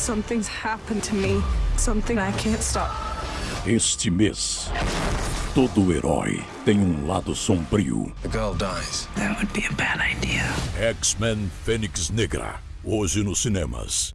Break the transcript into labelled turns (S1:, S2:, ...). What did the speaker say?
S1: Something's happened to me. Something I can't stop.
S2: Este mês, todo herói tem um lado sombrio.
S3: The girl dies.
S1: That would be a bad idea.
S2: X-Men Fênix Negra, hoje nos cinemas.